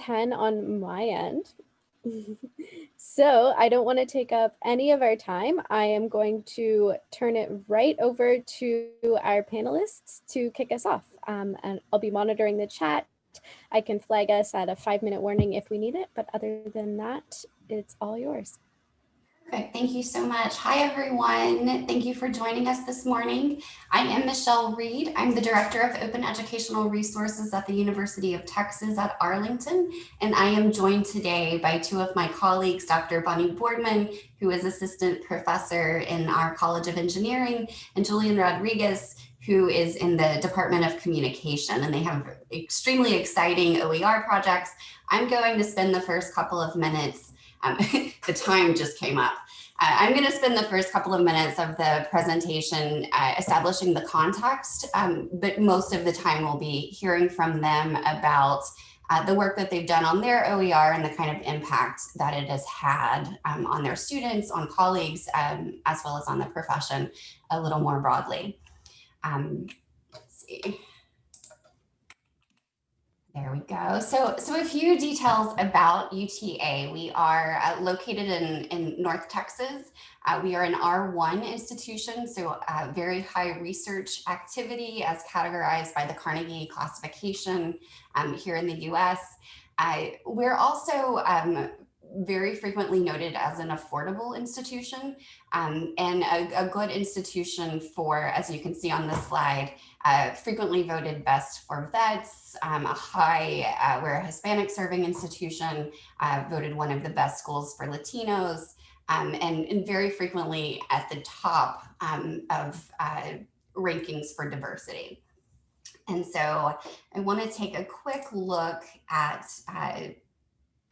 10 on my end. so I don't want to take up any of our time. I am going to turn it right over to our panelists to kick us off. Um, and I'll be monitoring the chat. I can flag us at a five minute warning if we need it, but other than that, it's all yours. Perfect. Thank you so much. Hi, everyone. Thank you for joining us this morning. I am Michelle Reed. I'm the Director of Open Educational Resources at the University of Texas at Arlington, and I am joined today by two of my colleagues, Dr. Bonnie Boardman, who is Assistant Professor in our College of Engineering, and Julian Rodriguez, who is in the Department of Communication, and they have extremely exciting OER projects. I'm going to spend the first couple of minutes um, the time just came up. I'm going to spend the first couple of minutes of the presentation uh, establishing the context, um, but most of the time we'll be hearing from them about uh, the work that they've done on their OER and the kind of impact that it has had um, on their students, on colleagues, um, as well as on the profession a little more broadly. Um, let's see. There we go. So, so a few details about UTA. We are uh, located in, in North Texas. Uh, we are an R1 institution, so uh, very high research activity as categorized by the Carnegie classification um, here in the US. we're also um, very frequently noted as an affordable institution um, and a, a, good institution for, as you can see on this slide, uh, frequently voted best for vets, um, a high, uh, we're a Hispanic serving institution, uh, voted one of the best schools for Latinos, um, and, and, very frequently at the top um, of uh, rankings for diversity. And so I want to take a quick look at uh,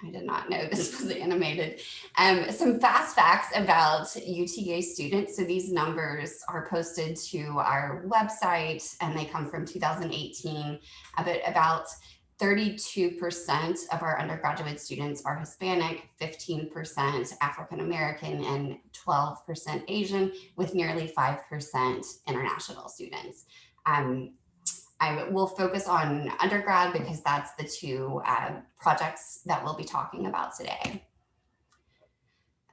I did not know this was animated. Um, some fast facts about UTA students. So these numbers are posted to our website and they come from 2018, uh, but about 32% of our undergraduate students are Hispanic, 15% African-American, and 12% Asian, with nearly 5% international students. Um, I will focus on undergrad because that's the two uh, projects that we'll be talking about today.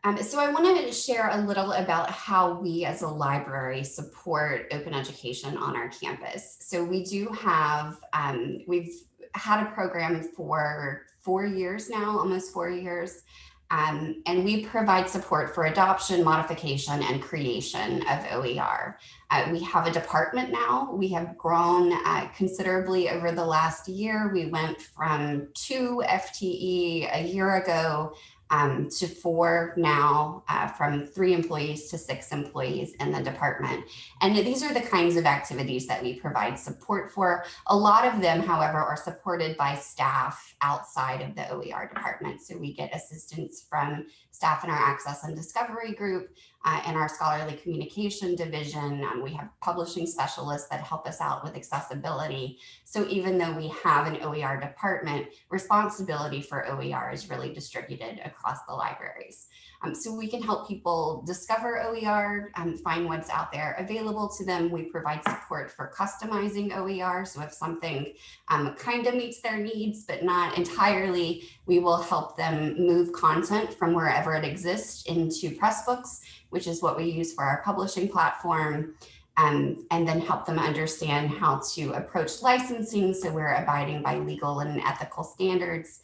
Um, so I want to share a little about how we as a library support open education on our campus. So we do have, um, we've had a program for four years now, almost four years. Um, and we provide support for adoption, modification, and creation of OER. Uh, we have a department now. We have grown uh, considerably over the last year. We went from two FTE a year ago um, to four now, uh, from three employees to six employees in the department. And these are the kinds of activities that we provide support for. A lot of them, however, are supported by staff outside of the OER department. So we get assistance from staff in our access and discovery group, uh, in our scholarly communication division. Um, we have publishing specialists that help us out with accessibility. So even though we have an OER department, responsibility for OER is really distributed across the libraries. Um, so we can help people discover OER and find what's out there available to them. We provide support for customizing OER. So if something um, kind of meets their needs, but not entirely, we will help them move content from wherever it exists into Pressbooks, which is what we use for our publishing platform. Um, and then help them understand how to approach licensing so we're abiding by legal and ethical standards.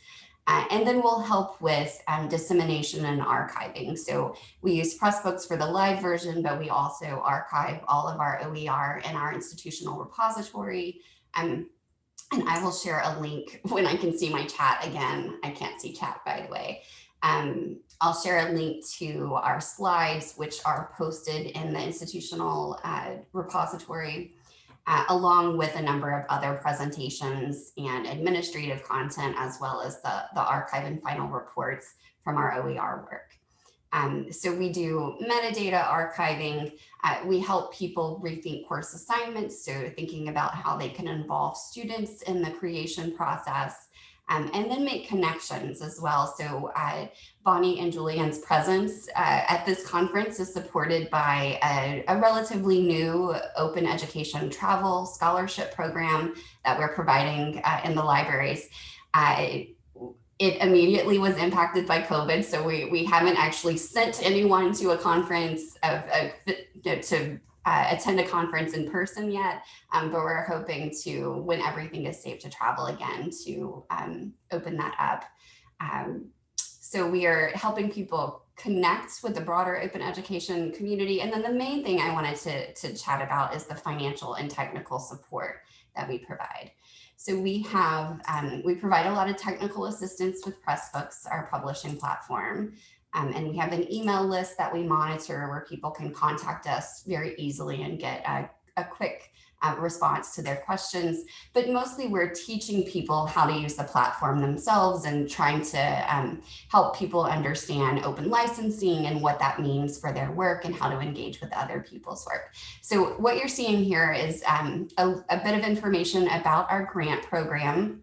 Uh, and then we'll help with um, dissemination and archiving. So we use Pressbooks for the live version, but we also archive all of our OER in our institutional repository. Um, and I will share a link when I can see my chat again. I can't see chat, by the way. Um, I'll share a link to our slides, which are posted in the institutional uh, repository uh, along with a number of other presentations and administrative content, as well as the, the archive and final reports from our OER work. Um, so we do metadata archiving. Uh, we help people rethink course assignments. So thinking about how they can involve students in the creation process um, and then make connections as well. So uh, Bonnie and Julian's presence uh, at this conference is supported by a, a, relatively new open education travel scholarship program that we're providing uh, in the libraries. Uh, it immediately was impacted by COVID. So we, we haven't actually sent anyone to a conference of, of to uh, attend a conference in person yet, um, but we're hoping to, when everything is safe to travel again, to um, open that up. Um, so we are helping people connect with the broader open education community. And then the main thing I wanted to, to chat about is the financial and technical support that we provide. So we have, um, we provide a lot of technical assistance with Pressbooks, our publishing platform. Um, and we have an email list that we monitor where people can contact us very easily and get a, a quick uh, response to their questions. But mostly we're teaching people how to use the platform themselves and trying to um, help people understand open licensing and what that means for their work and how to engage with other people's work. So what you're seeing here is um, a, a bit of information about our grant program.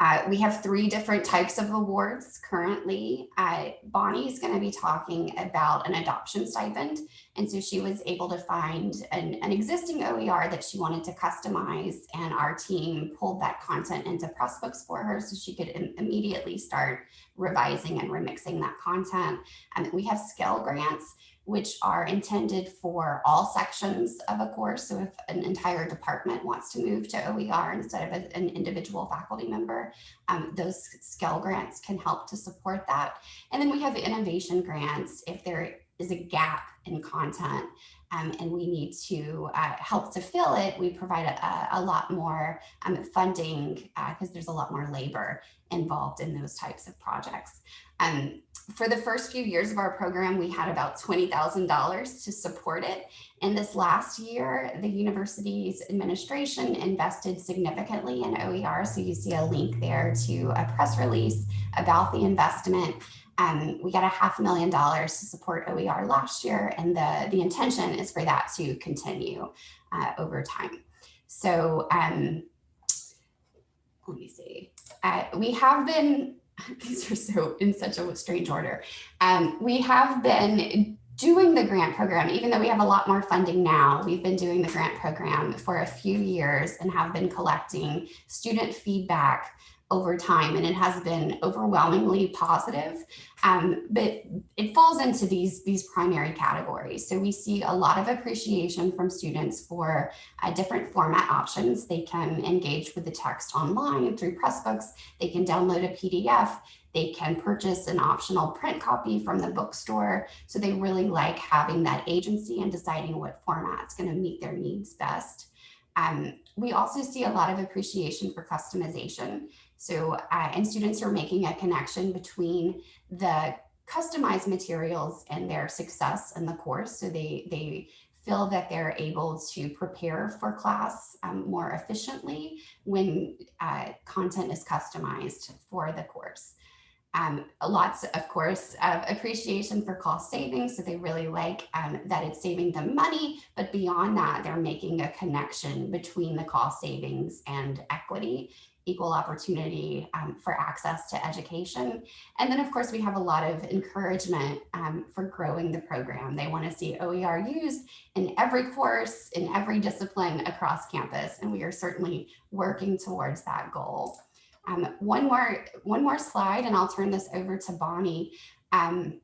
Uh, we have three different types of awards currently. Uh, is going to be talking about an adoption stipend. And so she was able to find an, an, existing OER that she wanted to customize and our team pulled that content into Pressbooks for her so she could immediately start revising and remixing that content. And we have scale grants which are intended for all sections of a course. So if an entire department wants to move to OER instead of an individual faculty member, um, those scale grants can help to support that. And then we have innovation grants if there is a gap in content um, and we need to uh, help to fill it, we provide a, a lot more um, funding because uh, there's a lot more labor involved in those types of projects. Um, for the first few years of our program, we had about $20,000 to support it. And this last year, the university's administration invested significantly in OER. So you see a link there to a press release about the investment. Um, we got a half million dollars to support OER last year, and the, the intention is for that to continue uh, over time. So um, let me see. Uh, we have been these are so in such a strange order. Um, we have been doing the grant program, even though we have a lot more funding now, we've been doing the grant program for a few years and have been collecting student feedback over time and it has been overwhelmingly positive. Um, but it falls into these these primary categories. So we see a lot of appreciation from students for uh, different format options. They can engage with the text online through pressbooks. They can download a pdf they can purchase an optional print copy from the bookstore. So they really like having that agency and deciding what format's going to meet their needs best. Um, we also see a lot of appreciation for customization. So, uh, and students are making a connection between the customized materials and their success in the course. So they, they feel that they're able to prepare for class um, more efficiently when uh, content is customized for the course. Um, lots, of course, of appreciation for cost savings. So they really like um, that it's saving them money, but beyond that, they're making a connection between the cost savings and equity, equal opportunity um, for access to education. And then, of course, we have a lot of encouragement um, for growing the program. They want to see OER used in every course, in every discipline across campus. And we are certainly working towards that goal. Um, one more one more slide and I'll turn this over to Bonnie. Um,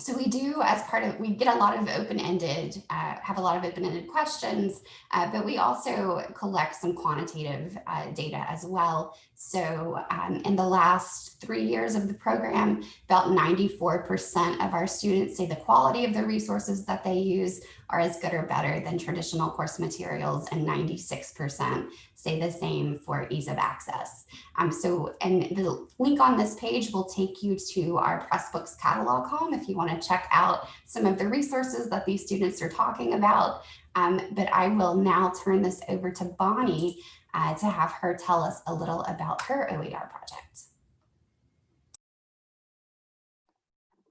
so we do as part of, we get a lot of open-ended, uh, have a lot of open-ended questions, uh, but we also collect some quantitative uh, data as well. So um, in the last three years of the program, about 94% of our students say the quality of the resources that they use are as good or better than traditional course materials and 96% say the same for ease of access. Um, so, and the link on this page will take you to our Pressbooks catalog home if you want to check out some of the resources that these students are talking about. Um, but I will now turn this over to Bonnie uh, to have her tell us a little about her OER project.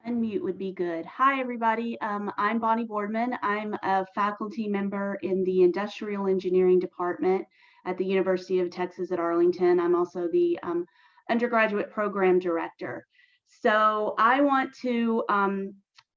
Unmute would be good. Hi, everybody. Um, I'm Bonnie Boardman. I'm a faculty member in the Industrial Engineering Department at the University of Texas at Arlington. I'm also the um, undergraduate program director. So I want to um,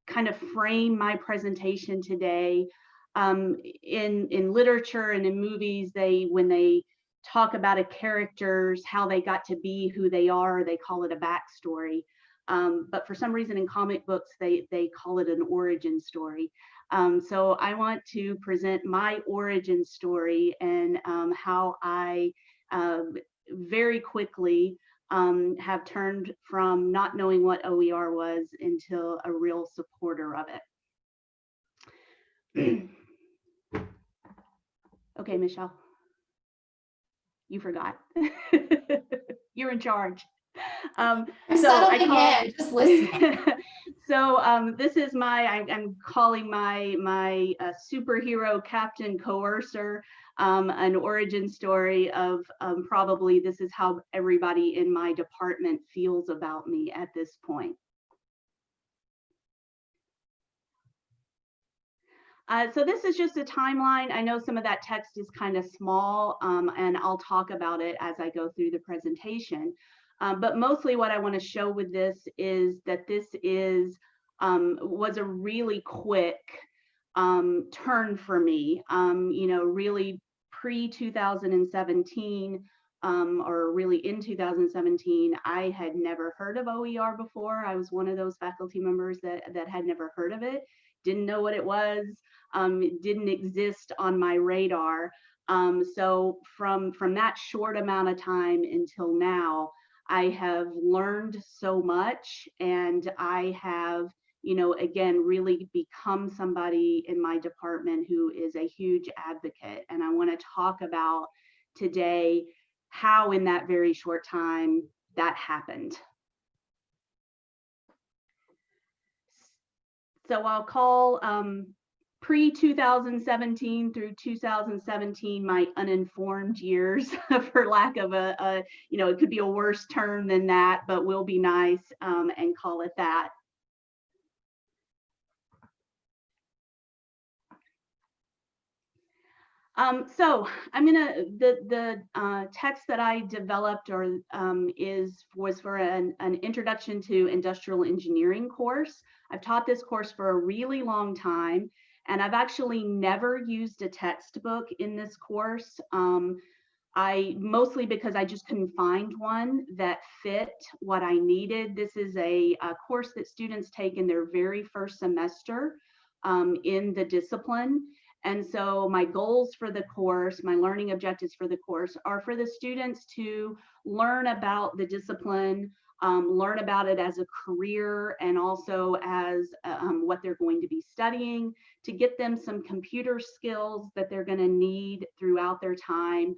kind of frame my presentation today um, in, in literature and in movies, they when they talk about a character's, how they got to be who they are. They call it a backstory. Um, but for some reason in comic books, they, they call it an origin story. Um, so I want to present my origin story and um, how I um, very quickly um, have turned from not knowing what OER was until a real supporter of it. okay, Michelle. You forgot. You're in charge. Um, I'm so I call- in, just listening. so um, this is my, I, I'm calling my my uh, superhero captain coercer, um, an origin story of um, probably this is how everybody in my department feels about me at this point. Uh, so this is just a timeline. I know some of that text is kind of small um, and I'll talk about it as I go through the presentation. Um, but mostly what I want to show with this is that this is um, was a really quick um, turn for me. Um, you know, really pre 2017 um, or really in 2017, I had never heard of OER before. I was one of those faculty members that that had never heard of it, didn't know what it was, um, it didn't exist on my radar. Um, so from from that short amount of time until now, I have learned so much and I have, you know, again, really become somebody in my department who is a huge advocate. And I want to talk about today how in that very short time that happened. So I'll call um, pre 2017 through 2017 my uninformed years for lack of a, a, you know it could be a worse term than that but we'll be nice um, and call it that. Um, so i'm gonna the the uh, text that i developed or um, is was for an, an introduction to industrial engineering course. I've taught this course for a really long time and I've actually never used a textbook in this course. Um, I mostly because I just couldn't find one that fit what I needed. This is a, a course that students take in their very first semester um, in the discipline. And so my goals for the course, my learning objectives for the course are for the students to learn about the discipline, um, learn about it as a career and also as um, what they're going to be studying to get them some computer skills that they're going to need throughout their time.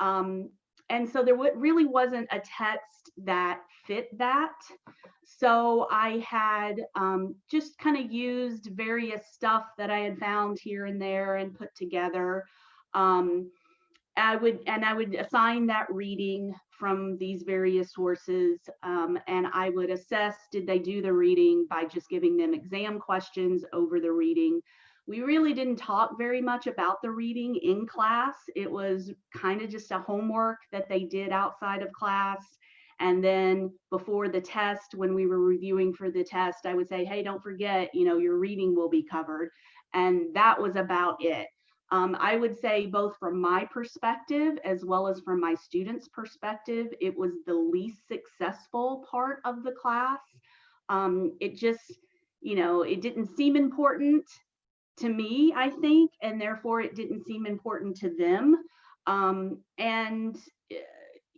Um, and so there really wasn't a text that fit that. So I had um, just kind of used various stuff that I had found here and there and put together. Um, I would and I would assign that reading from these various sources um, and I would assess did they do the reading by just giving them exam questions over the reading. We really didn't talk very much about the reading in class. It was kind of just a homework that they did outside of class. And then before the test, when we were reviewing for the test, I would say, hey, don't forget, you know, your reading will be covered. And that was about it. Um, I would say both from my perspective as well as from my students' perspective, it was the least successful part of the class. Um, it just, you know, it didn't seem important to me, I think, and therefore it didn't seem important to them. Um, and, eh,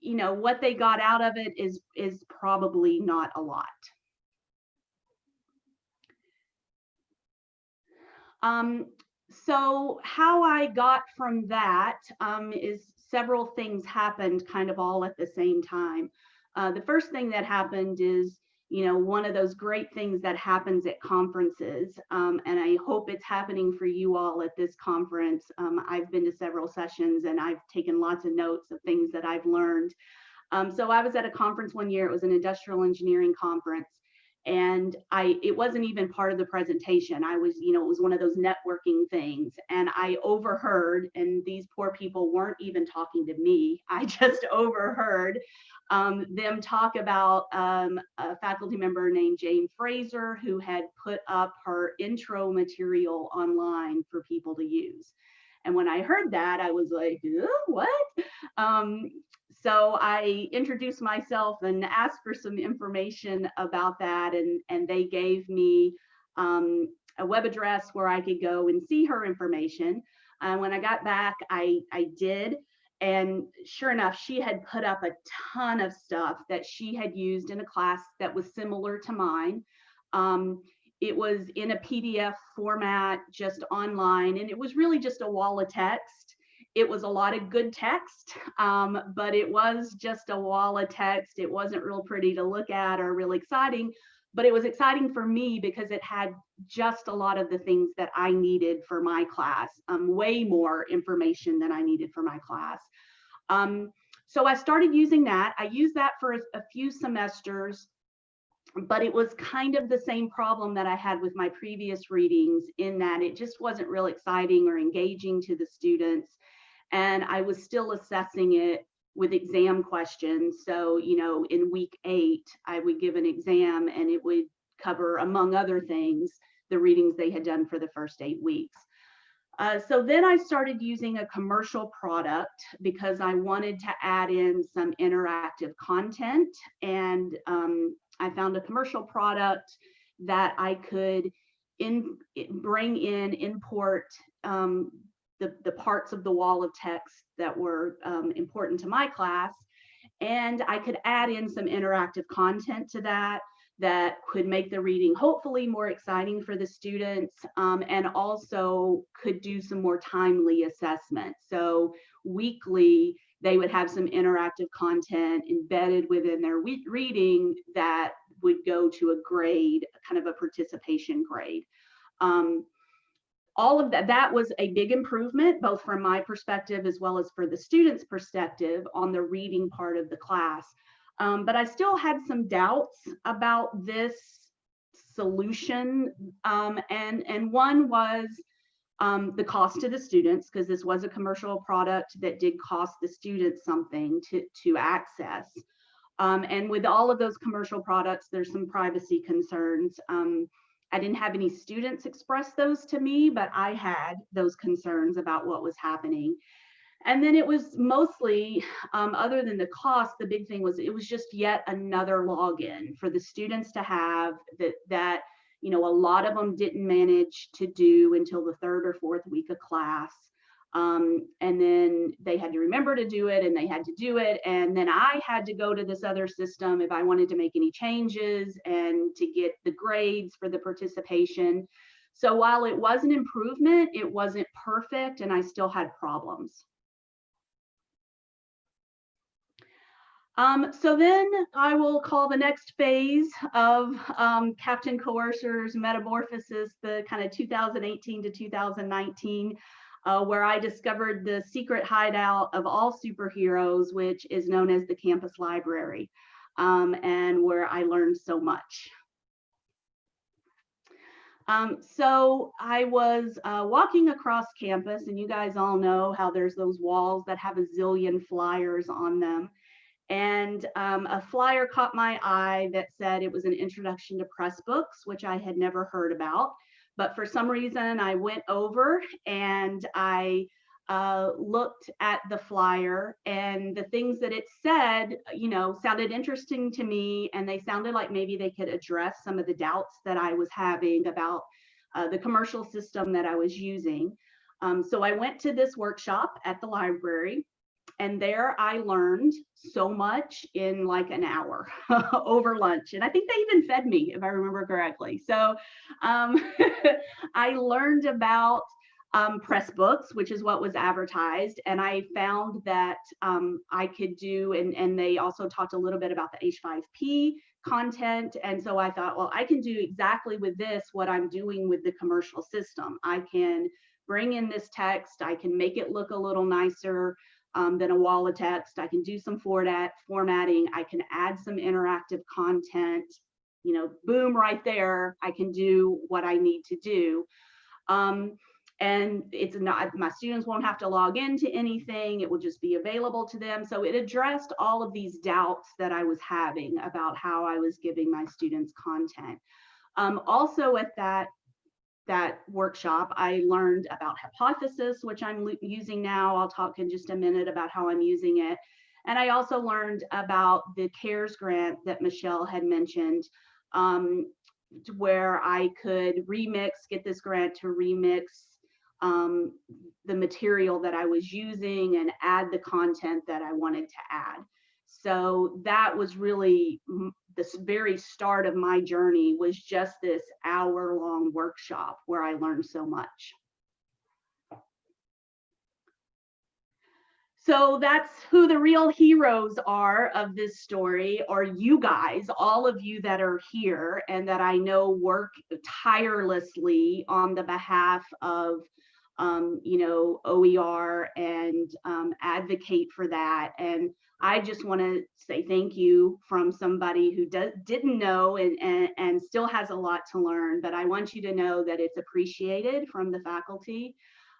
you know, what they got out of it is, is probably not a lot. Um, so how I got from that um, is several things happened kind of all at the same time. Uh, the first thing that happened is, you know, one of those great things that happens at conferences, um, and I hope it's happening for you all at this conference. Um, I've been to several sessions and I've taken lots of notes of things that I've learned. Um, so I was at a conference one year, it was an industrial engineering conference, and i it wasn't even part of the presentation. I was you know it was one of those networking things and i overheard and these poor people weren't even talking to me. I just overheard um, them talk about um, a faculty member named jane fraser who had put up her intro material online for people to use. And when I heard that, I was like, what? Um, so I introduced myself and asked for some information about that. And, and they gave me um, a web address where I could go and see her information. Uh, when I got back, I, I did. And sure enough, she had put up a ton of stuff that she had used in a class that was similar to mine. Um, it was in a PDF format, just online, and it was really just a wall of text. It was a lot of good text, um, but it was just a wall of text. It wasn't real pretty to look at or really exciting, but it was exciting for me because it had just a lot of the things that I needed for my class, um, way more information than I needed for my class. Um, so I started using that. I used that for a, a few semesters but it was kind of the same problem that I had with my previous readings in that it just wasn't real exciting or engaging to the students. And I was still assessing it with exam questions. So, you know, in week eight, I would give an exam and it would cover, among other things, the readings they had done for the first eight weeks. Uh, so then I started using a commercial product because I wanted to add in some interactive content and um, I found a commercial product that I could in bring in, import um, the, the parts of the wall of text that were um, important to my class. And I could add in some interactive content to that that could make the reading hopefully more exciting for the students um, and also could do some more timely assessment. So weekly, they would have some interactive content embedded within their reading that would go to a grade, kind of a participation grade. Um, all of that, that was a big improvement, both from my perspective as well as for the students' perspective on the reading part of the class. Um, but I still had some doubts about this solution. Um, and, and one was um, the cost to the students, because this was a commercial product that did cost the students something to, to access. Um, and with all of those commercial products, there's some privacy concerns. I didn't have any students express those to me, but I had those concerns about what was happening. And then it was mostly, um, other than the cost, the big thing was it was just yet another login for the students to have that, that you know, a lot of them didn't manage to do until the third or fourth week of class. Um, and then they had to remember to do it and they had to do it. And then I had to go to this other system if I wanted to make any changes and to get the grades for the participation. So while it was an improvement, it wasn't perfect and I still had problems. Um, so then I will call the next phase of um, Captain Coercer's metamorphosis, the kind of 2018 to 2019, uh, where I discovered the secret hideout of all superheroes, which is known as the campus library, um, and where I learned so much. Um, so I was uh, walking across campus, and you guys all know how there's those walls that have a zillion flyers on them. And um, a flyer caught my eye that said it was an introduction to Pressbooks, which I had never heard about. But for some reason, I went over and I uh, looked at the flyer and the things that it said, you know, sounded interesting to me. And they sounded like maybe they could address some of the doubts that I was having about uh, the commercial system that I was using. Um, so I went to this workshop at the library and there I learned so much in like an hour over lunch. And I think they even fed me, if I remember correctly. So um, I learned about um, Pressbooks, which is what was advertised. And I found that um, I could do, and, and they also talked a little bit about the H5P content. And so I thought, well, I can do exactly with this what I'm doing with the commercial system. I can bring in this text, I can make it look a little nicer um, than a wall of text. I can do some format, formatting. I can add some interactive content. You know, boom, right there. I can do what I need to do. Um, and it's not, my students won't have to log into anything. It will just be available to them. So it addressed all of these doubts that I was having about how I was giving my students content. Um, also at that that workshop, I learned about hypothesis, which I'm using now. I'll talk in just a minute about how I'm using it. And I also learned about the CARES grant that Michelle had mentioned, um, where I could remix, get this grant to remix um, the material that I was using and add the content that I wanted to add. So that was really this very start of my journey was just this hour long workshop where I learned so much. So that's who the real heroes are of this story, are you guys, all of you that are here and that I know work tirelessly on the behalf of, um, you know, OER and um, advocate for that. And I just want to say thank you from somebody who does, didn't know and, and, and still has a lot to learn, but I want you to know that it's appreciated from the faculty.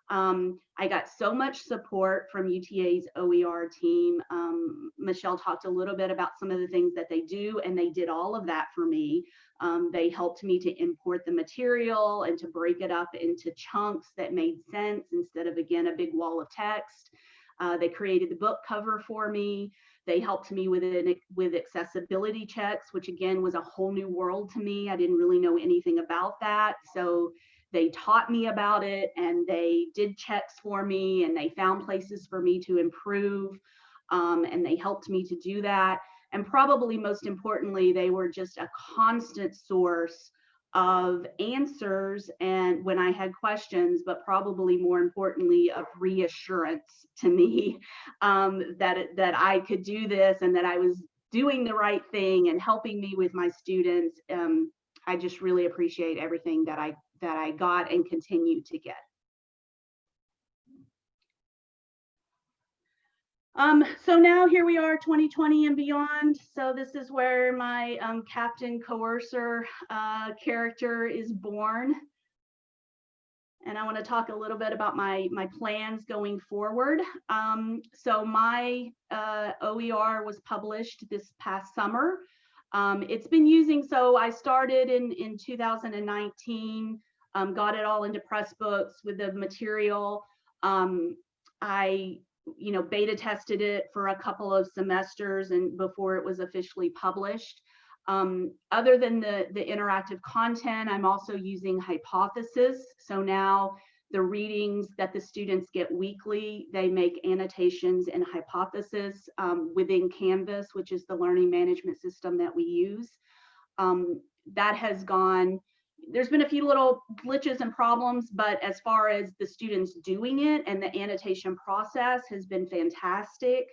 Um, I got so much support from UTA's OER team. Um, Michelle talked a little bit about some of the things that they do, and they did all of that for me. Um, they helped me to import the material and to break it up into chunks that made sense instead of, again, a big wall of text. Uh, they created the book cover for me. They helped me with it with accessibility checks, which again was a whole new world to me. I didn't really know anything about that. So they taught me about it and they did checks for me and they found places for me to improve um, and they helped me to do that. And probably most importantly, they were just a constant source of answers and when I had questions, but probably more importantly of reassurance to me um, that that I could do this and that I was doing the right thing and helping me with my students. Um, I just really appreciate everything that I that I got and continue to get. Um, so now here we are 2020 and beyond. So this is where my um, Captain Coercer uh, character is born. And I want to talk a little bit about my, my plans going forward. Um, so my uh, OER was published this past summer. Um, it's been using, so I started in, in 2019, um, got it all into Pressbooks with the material. Um, I you know, beta tested it for a couple of semesters and before it was officially published. Um, other than the, the interactive content, I'm also using Hypothesis. So now the readings that the students get weekly, they make annotations and Hypothesis um, within Canvas, which is the learning management system that we use. Um, that has gone there's been a few little glitches and problems, but as far as the students doing it and the annotation process has been fantastic.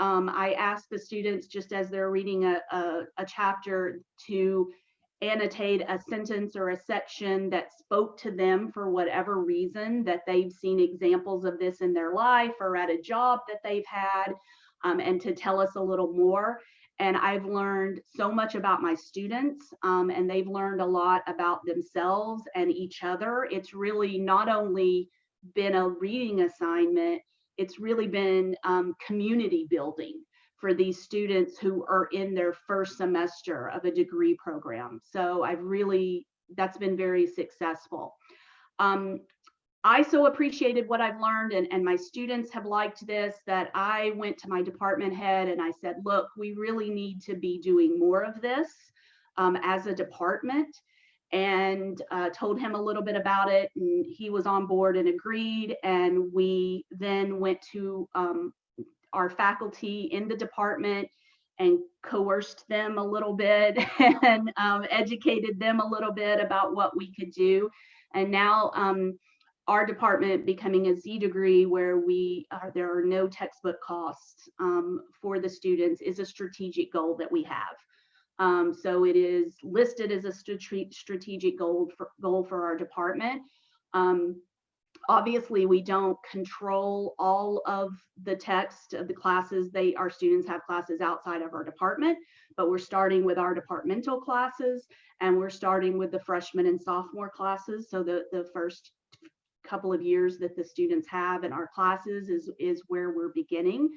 Um, I asked the students just as they're reading a, a, a, chapter to annotate a sentence or a section that spoke to them for whatever reason that they've seen examples of this in their life or at a job that they've had um, and to tell us a little more and I've learned so much about my students um, and they've learned a lot about themselves and each other. It's really not only been a reading assignment, it's really been um, community building for these students who are in their first semester of a degree program. So I've really, that's been very successful. Um, I so appreciated what I've learned and, and my students have liked this that I went to my department head and I said, look, we really need to be doing more of this um, as a department and uh, told him a little bit about it and he was on board and agreed and we then went to um, our faculty in the department and coerced them a little bit and um, educated them a little bit about what we could do and now um, our department becoming a Z degree where we are, there are no textbook costs um, for the students is a strategic goal that we have. Um, so it is listed as a strategic goal for, goal for our department. Um, obviously, we don't control all of the text of the classes. They Our students have classes outside of our department, but we're starting with our departmental classes and we're starting with the freshman and sophomore classes. So the, the first couple of years that the students have in our classes is, is where we're beginning.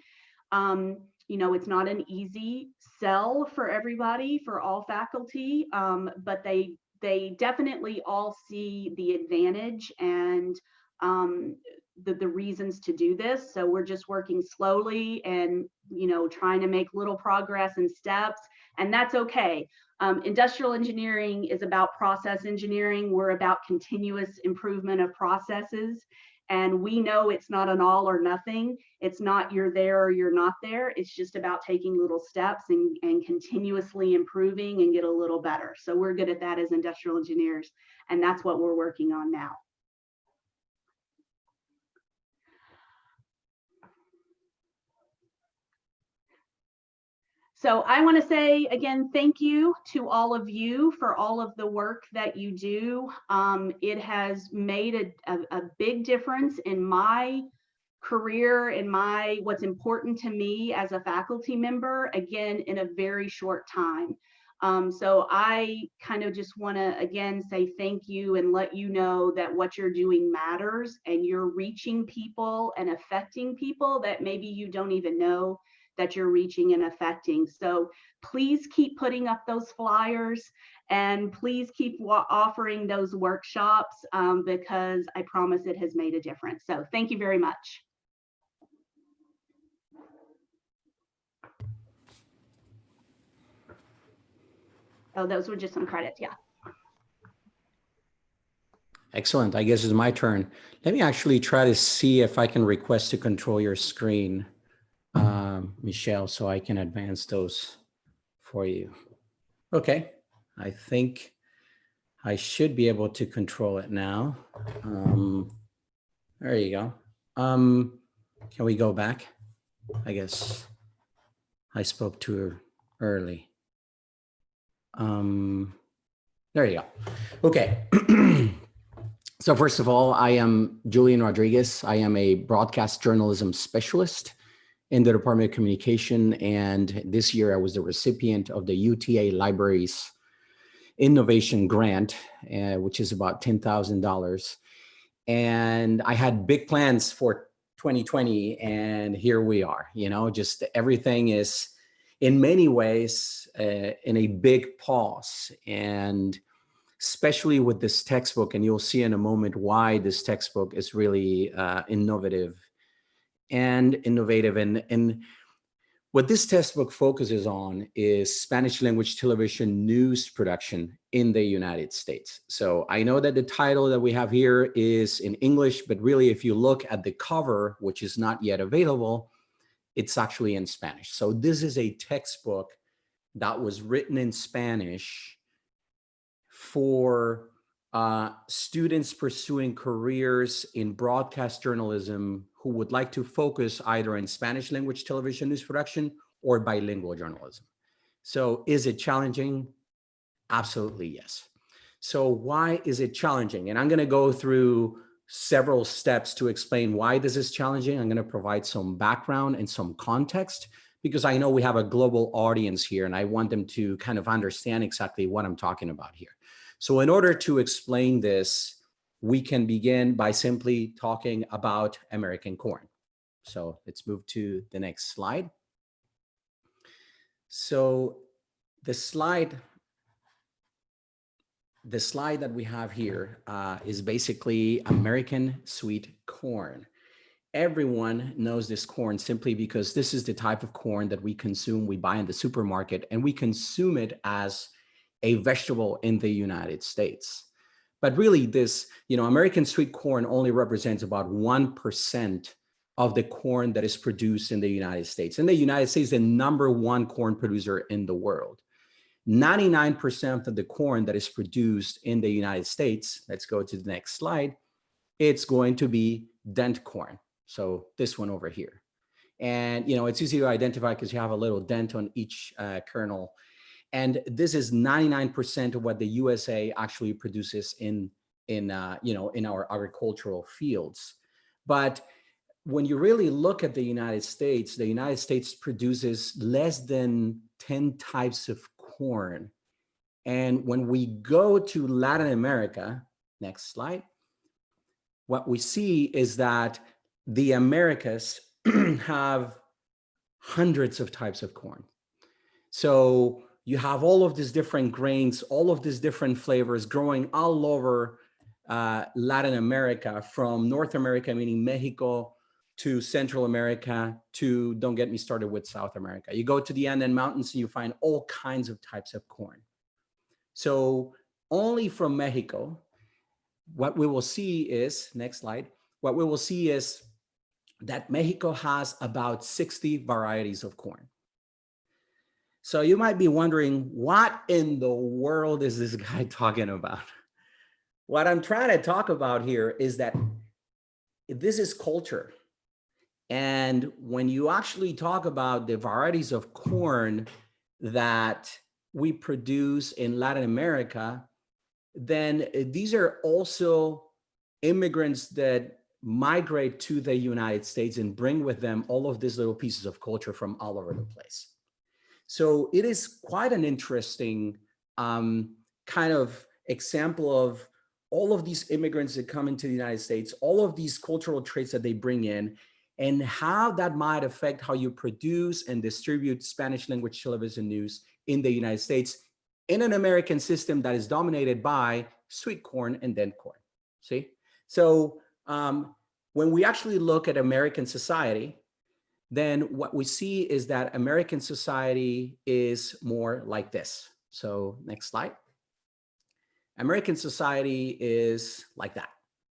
Um, you know, it's not an easy sell for everybody, for all faculty, um, but they they definitely all see the advantage and um, the, the reasons to do this. So we're just working slowly and, you know, trying to make little progress and steps, and that's okay. Um, industrial engineering is about process engineering. We're about continuous improvement of processes. And we know it's not an all or nothing. It's not you're there or you're not there. It's just about taking little steps and, and continuously improving and get a little better. So we're good at that as industrial engineers. And that's what we're working on now. So I want to say again, thank you to all of you for all of the work that you do. Um, it has made a, a, a big difference in my career and my what's important to me as a faculty member, again, in a very short time. Um, so I kind of just want to again say thank you and let you know that what you're doing matters and you're reaching people and affecting people that maybe you don't even know that you're reaching and affecting. So please keep putting up those flyers and please keep offering those workshops um, because I promise it has made a difference. So thank you very much. Oh, those were just some credits, yeah. Excellent. I guess it's my turn. Let me actually try to see if I can request to control your screen um, Michelle, so I can advance those for you. Okay, I think I should be able to control it now. Um, there you go. Um, can we go back? I guess I spoke too early. Um, there you go. Okay. so first of all, I am Julian Rodriguez. I am a broadcast journalism specialist in the Department of Communication. And this year I was the recipient of the UTA Libraries Innovation Grant, uh, which is about $10,000. And I had big plans for 2020 and here we are, you know, just everything is in many ways uh, in a big pause. And especially with this textbook, and you'll see in a moment why this textbook is really uh, innovative and innovative. And, and what this textbook focuses on is Spanish language television news production in the United States. So I know that the title that we have here is in English, but really if you look at the cover, which is not yet available, it's actually in Spanish. So this is a textbook that was written in Spanish for uh, students pursuing careers in broadcast journalism who would like to focus either in Spanish language television news production or bilingual journalism. So is it challenging? Absolutely yes. So why is it challenging? And I'm going to go through several steps to explain why this is challenging. I'm going to provide some background and some context because I know we have a global audience here and I want them to kind of understand exactly what I'm talking about here. So in order to explain this, we can begin by simply talking about American corn. So let's move to the next slide. So the slide, the slide that we have here uh, is basically American sweet corn. Everyone knows this corn simply because this is the type of corn that we consume, we buy in the supermarket, and we consume it as a vegetable in the United States. But really this, you know, American sweet corn only represents about 1% of the corn that is produced in the United States. And the United States, is the number one corn producer in the world. 99% of the corn that is produced in the United States, let's go to the next slide, it's going to be dent corn. So this one over here. And, you know, it's easy to identify because you have a little dent on each uh, kernel and this is 99% of what the USA actually produces in, in, uh, you know, in our agricultural fields. But when you really look at the United States, the United States produces less than 10 types of corn. And when we go to Latin America, next slide, what we see is that the Americas have hundreds of types of corn. So you have all of these different grains, all of these different flavors growing all over uh, Latin America, from North America, meaning Mexico, to Central America, to don't get me started with South America. You go to the Andean Mountains and you find all kinds of types of corn. So only from Mexico, what we will see is, next slide, what we will see is that Mexico has about 60 varieties of corn. So you might be wondering, what in the world is this guy talking about? What I'm trying to talk about here is that this is culture. And when you actually talk about the varieties of corn that we produce in Latin America, then these are also immigrants that migrate to the United States and bring with them all of these little pieces of culture from all over the place. So it is quite an interesting um, kind of example of all of these immigrants that come into the United States, all of these cultural traits that they bring in, and how that might affect how you produce and distribute Spanish language television news in the United States in an American system that is dominated by sweet corn and dent corn. See? So um, when we actually look at American society, then what we see is that American society is more like this. So next slide. American society is like that,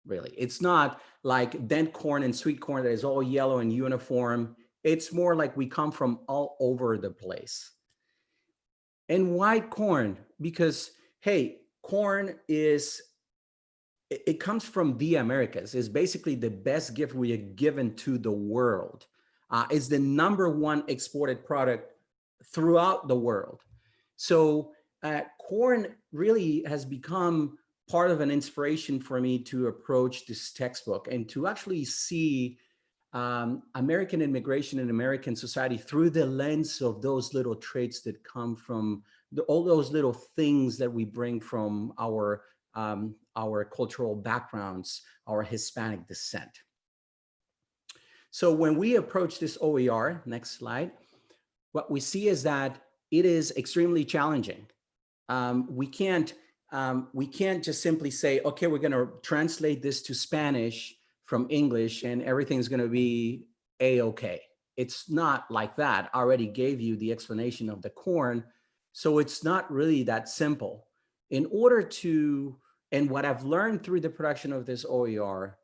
really. It's not like dent corn and sweet corn that is all yellow and uniform. It's more like we come from all over the place. And why corn? Because, hey, corn is, it, comes from the Americas. It's basically the best gift we have given to the world. Uh, the number one exported product throughout the world. So uh, corn really has become part of an inspiration for me to approach this textbook and to actually see um, American immigration and American society through the lens of those little traits that come from the, all those little things that we bring from our um, our cultural backgrounds, our Hispanic descent. So when we approach this OER, next slide, what we see is that it is extremely challenging. Um, we can't um, we can't just simply say, okay, we're going to translate this to Spanish from English and everything's going to be a-okay. It's not like that. I already gave you the explanation of the corn. So it's not really that simple. In order to, and what I've learned through the production of this OER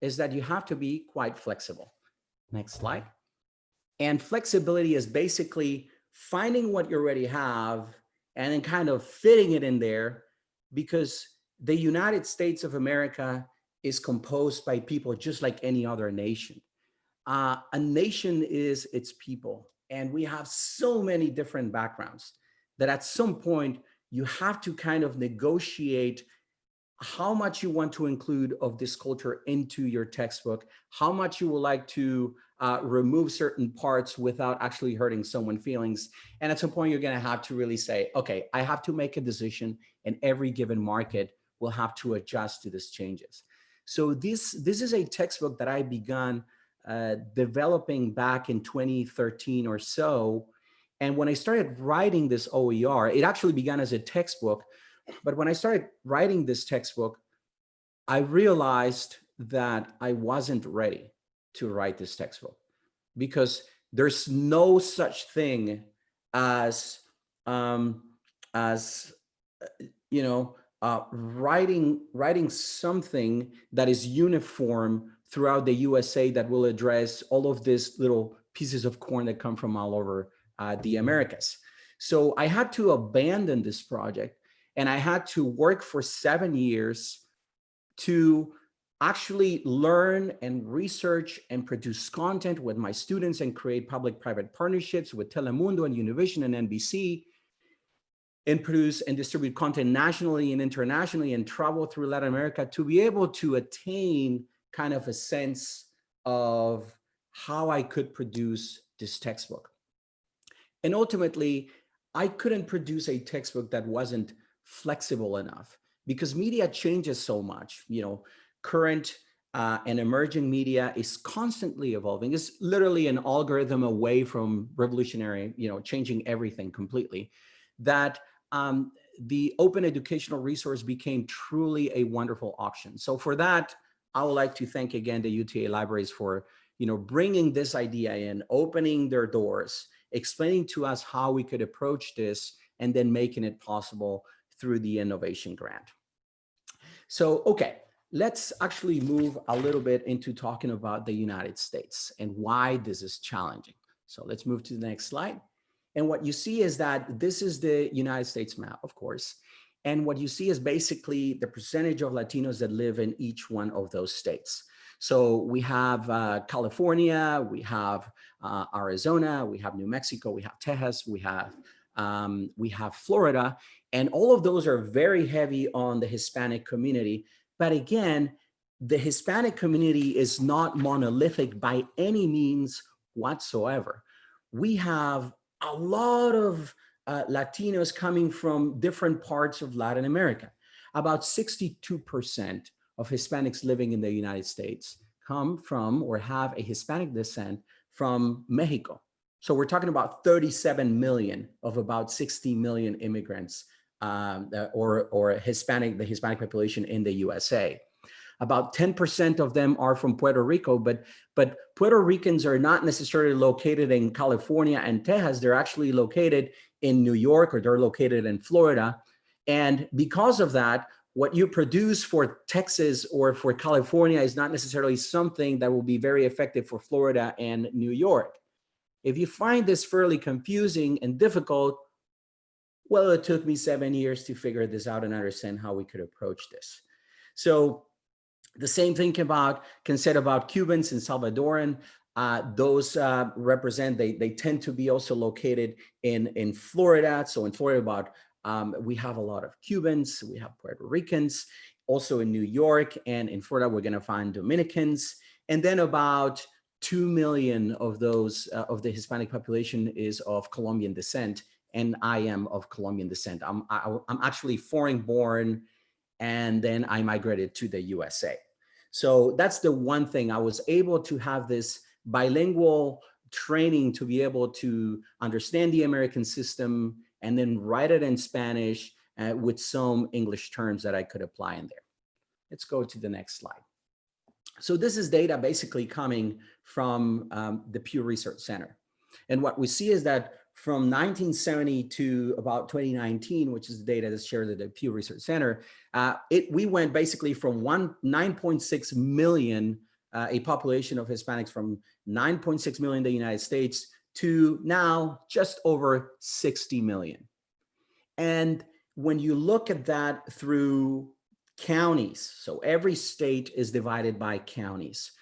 is that you have to be quite flexible. Next slide. And flexibility is basically finding what you already have and then kind of fitting it in there because the United States of America is composed by people just like any other nation. Uh, a nation is its people, and we have so many different backgrounds that at some point you have to kind of negotiate how much you want to include of this culture into your textbook, how much you would like to uh, remove certain parts without actually hurting someone's feelings. And at some point, you're going to have to really say, okay, I have to make a decision and every given market will have to adjust to these changes. So this, this is a textbook that I began uh, developing back in 2013 or so. And when I started writing this OER, it actually began as a textbook. But when I started writing this textbook, I realized that I wasn't ready to write this textbook because there's no such thing as um, as you know uh, writing writing something that is uniform throughout the USA that will address all of these little pieces of corn that come from all over uh, the Americas. So I had to abandon this project and I had to work for seven years to actually learn and research and produce content with my students and create public-private partnerships with Telemundo and Univision and NBC and produce and distribute content nationally and internationally and travel through Latin America to be able to attain kind of a sense of how I could produce this textbook. And ultimately, I couldn't produce a textbook that wasn't flexible enough because media changes so much. You know, current uh, and emerging media is constantly evolving. It's literally an algorithm away from revolutionary, you know, changing everything completely. that um, the open educational resource became truly a wonderful option. So for that, I would like to thank again the UTA libraries for you know, bringing this idea in, opening their doors, explaining to us how we could approach this, and then making it possible through the innovation grant. So, okay, let's actually move a little bit into talking about the United States and why this is challenging. So let's move to the next slide. And what you see is that this is the United States map, of course. And what you see is basically the percentage of Latinos that live in each one of those states. So we have uh, California, we have uh, Arizona, we have New Mexico, we have Texas, we have um, we have Florida, and all of those are very heavy on the Hispanic community. But again, the Hispanic community is not monolithic by any means whatsoever. We have a lot of uh, Latinos coming from different parts of Latin America. About 62% of Hispanics living in the United States come from or have a Hispanic descent from Mexico. So we're talking about 37 million of about 60 million immigrants um, or, or Hispanic, the Hispanic population in the USA. About 10% of them are from Puerto Rico, but, but Puerto Ricans are not necessarily located in California and Texas. They're actually located in New York or they're located in Florida. And because of that, what you produce for Texas or for California is not necessarily something that will be very effective for Florida and New York. If you find this fairly confusing and difficult, well, it took me seven years to figure this out and understand how we could approach this. So the same thing about can said about Cubans and Salvadoran. Uh, those uh, represent, they, they tend to be also located in, in Florida. So in Florida, about um, we have a lot of Cubans, we have Puerto Ricans, also in New York and in Florida, we're gonna find Dominicans. And then about 2 million of those, uh, of the Hispanic population is of Colombian descent and I am of Colombian descent. I'm, I, am i am actually foreign born and then I migrated to the USA. So that's the one thing I was able to have this bilingual training to be able to understand the American system and then write it in Spanish uh, with some English terms that I could apply in there. Let's go to the next slide. So this is data basically coming from um, the Pew Research Center. And what we see is that from 1970 to about 2019, which is the data that's shared at the Pew Research Center, uh, it, we went basically from one 9.6 million, uh, a population of Hispanics from 9.6 million in the United States to now just over 60 million. And when you look at that through counties, so every state is divided by counties.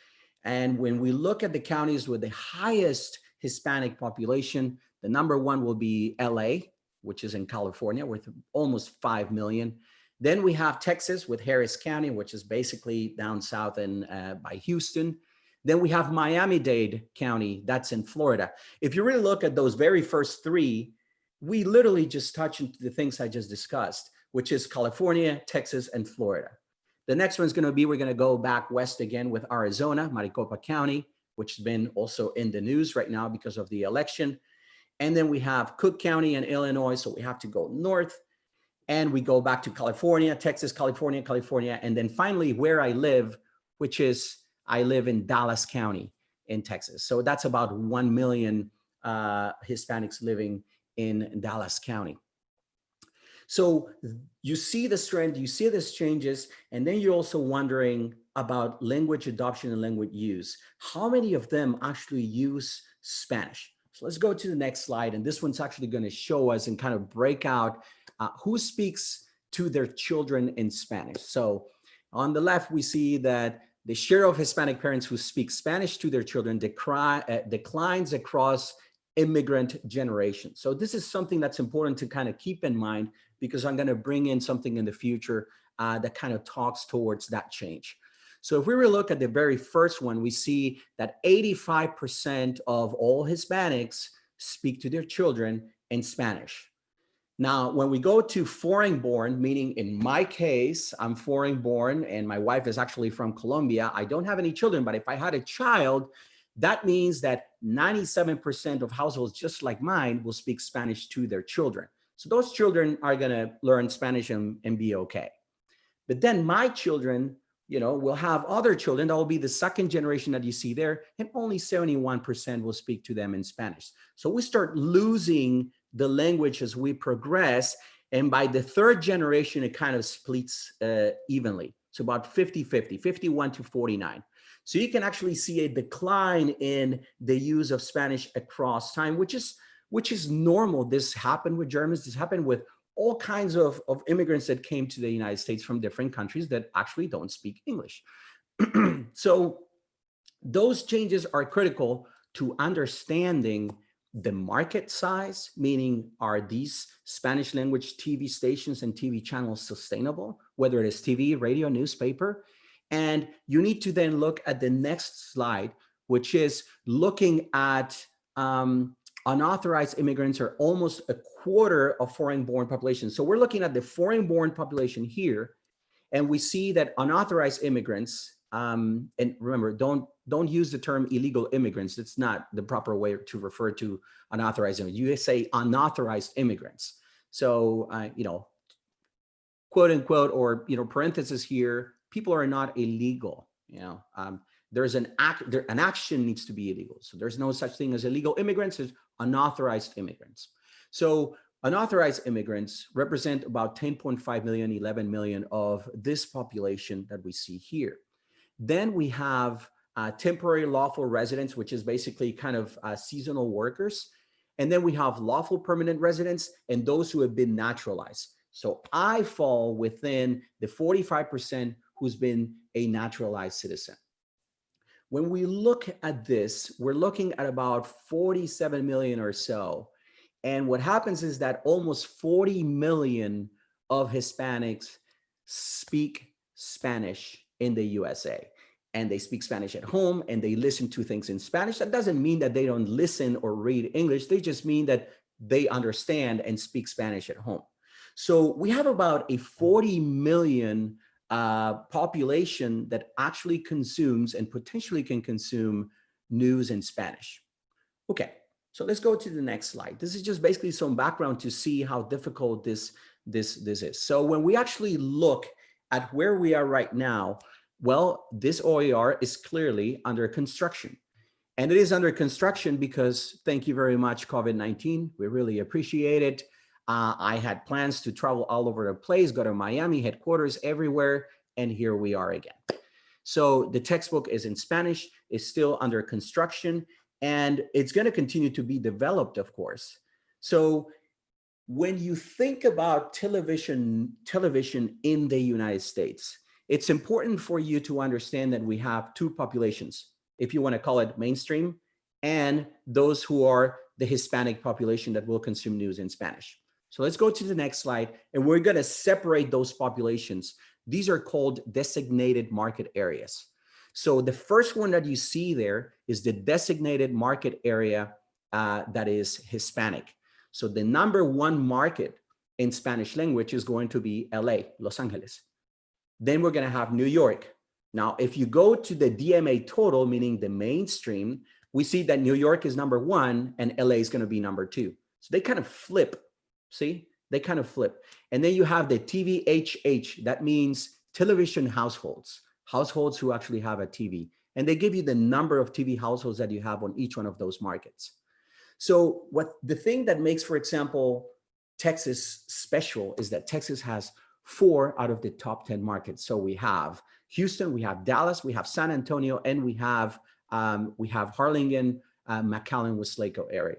And when we look at the counties with the highest Hispanic population, the number one will be LA, which is in California with almost 5 million. Then we have Texas with Harris County, which is basically down south and uh, by Houston. Then we have Miami-Dade County, that's in Florida. If you really look at those very first three, we literally just touch into the things I just discussed, which is California, Texas, and Florida. The next one's gonna be, we're gonna go back west again with Arizona, Maricopa County, which has been also in the news right now because of the election. And then we have Cook County and Illinois, so we have to go north. And we go back to California, Texas, California, California, and then finally where I live, which is I live in Dallas County in Texas. So that's about 1 million uh, Hispanics living in Dallas County. So you see this trend, you see these changes, and then you're also wondering about language adoption and language use. How many of them actually use Spanish? So let's go to the next slide. And this one's actually going to show us and kind of break out uh, who speaks to their children in Spanish. So on the left, we see that the share of Hispanic parents who speak Spanish to their children decry, uh, declines across immigrant generations. So this is something that's important to kind of keep in mind because I'm going to bring in something in the future uh, that kind of talks towards that change. So if we were to look at the very first one, we see that 85% of all Hispanics speak to their children in Spanish. Now, when we go to foreign born, meaning in my case, I'm foreign born and my wife is actually from Colombia. I don't have any children, but if I had a child, that means that 97% of households just like mine will speak Spanish to their children. So those children are going to learn Spanish and, and be okay. But then my children, you know, we'll have other children that will be the second generation that you see there, and only 71% will speak to them in Spanish. So we start losing the language as we progress. And by the third generation, it kind of splits uh, evenly. So about 50, 50, 51 to 49. So you can actually see a decline in the use of Spanish across time, which is which is normal. This happened with Germans. This happened with all kinds of, of immigrants that came to the United States from different countries that actually don't speak English. so those changes are critical to understanding the market size, meaning are these Spanish language TV stations and TV channels sustainable, whether it is TV, radio, newspaper. And you need to then look at the next slide, which is looking at um, unauthorized immigrants are almost a quarter of foreign-born population. So we're looking at the foreign-born population here, and we see that unauthorized immigrants, um, and remember, don't don't use the term illegal immigrants. It's not the proper way to refer to unauthorized immigrants. You say unauthorized immigrants. So, uh, you know, quote unquote, or, you know, parenthesis here, people are not illegal, you know, um, there's an act, there, an action needs to be illegal. So there's no such thing as illegal immigrants, there's unauthorized immigrants. So unauthorized immigrants represent about 10.5 million, 11 million of this population that we see here. Then we have uh, temporary lawful residents, which is basically kind of uh, seasonal workers. And then we have lawful permanent residents and those who have been naturalized. So I fall within the 45% who's been a naturalized citizen. When we look at this, we're looking at about 47 million or so. And what happens is that almost 40 million of Hispanics speak Spanish in the USA and they speak Spanish at home and they listen to things in Spanish. That doesn't mean that they don't listen or read English. They just mean that they understand and speak Spanish at home. So we have about a 40 million uh, population that actually consumes and potentially can consume news in Spanish. Okay, so let's go to the next slide. This is just basically some background to see how difficult this, this, this is. So when we actually look at where we are right now, well, this OER is clearly under construction. And it is under construction because thank you very much, COVID-19. We really appreciate it. Uh, I had plans to travel all over the place, go to Miami headquarters everywhere, and here we are again. So the textbook is in Spanish, is still under construction, and it's going to continue to be developed, of course. So when you think about television, television in the United States, it's important for you to understand that we have two populations, if you want to call it mainstream, and those who are the Hispanic population that will consume news in Spanish. So let's go to the next slide and we're going to separate those populations. These are called designated market areas. So the first one that you see there is the designated market area uh, that is Hispanic. So the number one market in Spanish language is going to be LA, Los Angeles. Then we're going to have New York. Now, if you go to the DMA total, meaning the mainstream, we see that New York is number one and LA is going to be number two. So they kind of flip See, they kind of flip. And then you have the TVHH, that means television households, households who actually have a TV. And they give you the number of TV households that you have on each one of those markets. So what the thing that makes, for example, Texas special is that Texas has four out of the top 10 markets. So we have Houston, we have Dallas, we have San Antonio, and we have um, we have Harlingen, uh, McAllen, Weslaco area.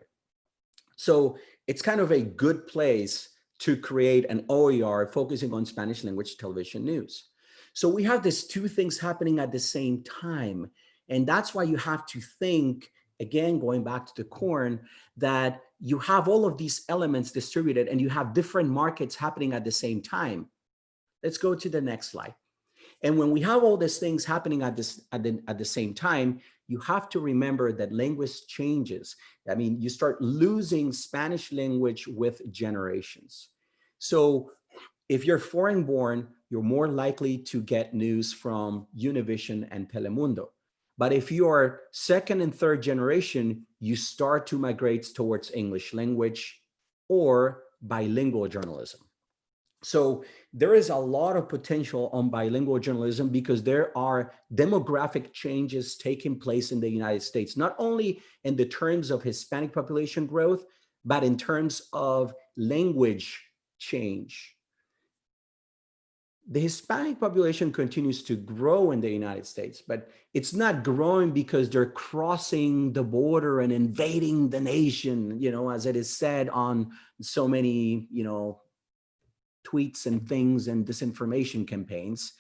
So it's kind of a good place to create an OER focusing on Spanish language television news. So we have these two things happening at the same time. And that's why you have to think, again, going back to the corn, that you have all of these elements distributed and you have different markets happening at the same time. Let's go to the next slide. And when we have all these things happening at this at the, at the same time, you have to remember that language changes. I mean, you start losing Spanish language with generations. So if you're foreign born, you're more likely to get news from Univision and Telemundo. But if you are second and third generation, you start to migrate towards English language or bilingual journalism. So there is a lot of potential on bilingual journalism because there are demographic changes taking place in the United States, not only in the terms of Hispanic population growth, but in terms of language change. The Hispanic population continues to grow in the United States, but it's not growing because they're crossing the border and invading the nation, you know, as it is said on so many, you know, tweets and things and disinformation campaigns.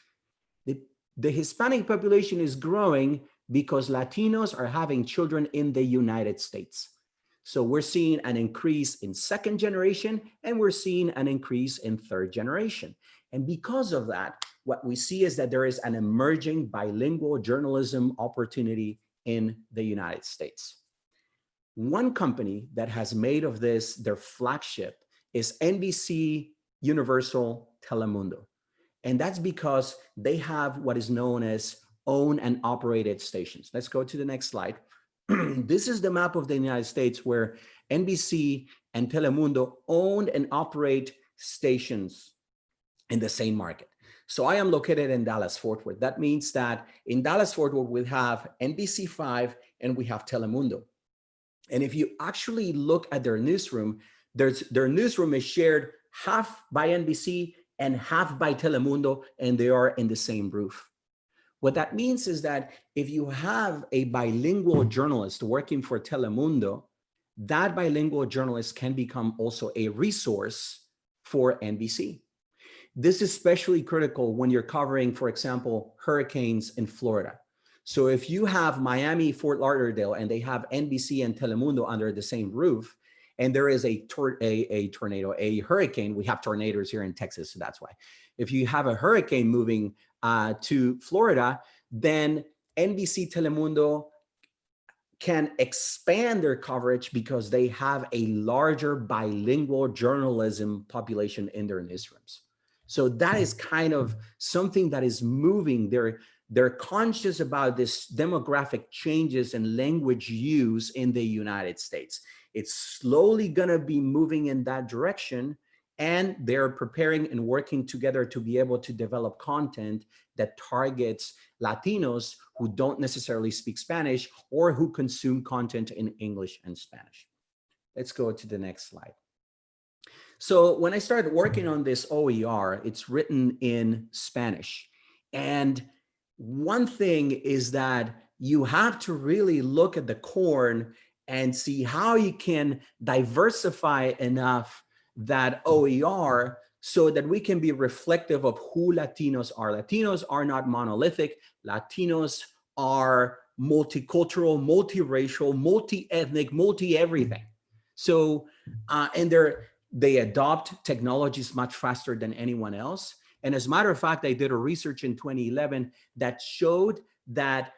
The, the Hispanic population is growing because Latinos are having children in the United States. So we're seeing an increase in second generation and we're seeing an increase in third generation. And because of that, what we see is that there is an emerging bilingual journalism opportunity in the United States. One company that has made of this their flagship is NBC Universal Telemundo. And that's because they have what is known as own and operated stations. Let's go to the next slide. this is the map of the United States where NBC and Telemundo own and operate stations in the same market. So I am located in Dallas Fort Worth. That means that in Dallas Fort Worth, we have NBC5 and we have Telemundo. And if you actually look at their newsroom, there's, their newsroom is shared half by NBC and half by Telemundo, and they are in the same roof. What that means is that if you have a bilingual journalist working for Telemundo, that bilingual journalist can become also a resource for NBC. This is especially critical when you're covering, for example, hurricanes in Florida. So if you have Miami, Fort Lauderdale, and they have NBC and Telemundo under the same roof, and there is a, a, a tornado, a hurricane, we have tornadoes here in Texas, so that's why. If you have a hurricane moving uh, to Florida, then NBC Telemundo can expand their coverage because they have a larger bilingual journalism population in their newsrooms. So that is kind of something that is moving. They're, they're conscious about this demographic changes and language use in the United States. It's slowly gonna be moving in that direction and they're preparing and working together to be able to develop content that targets Latinos who don't necessarily speak Spanish or who consume content in English and Spanish. Let's go to the next slide. So when I started working on this OER, it's written in Spanish. And one thing is that you have to really look at the corn and see how you can diversify enough that OER so that we can be reflective of who Latinos are. Latinos are not monolithic. Latinos are multicultural, multiracial, multi-ethnic, multi-everything. So, uh, and they're they adopt technologies much faster than anyone else. And as a matter of fact, I did a research in 2011 that showed that